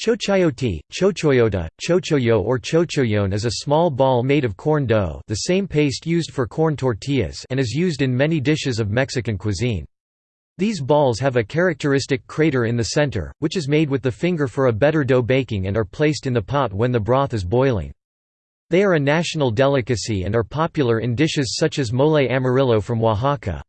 Chochoyote, chochoyota, chochoyo or chochoyon is a small ball made of corn dough the same paste used for corn tortillas and is used in many dishes of Mexican cuisine. These balls have a characteristic crater in the center, which is made with the finger for a better dough baking and are placed in the pot when the broth is boiling. They are a national delicacy and are popular in dishes such as mole amarillo from Oaxaca.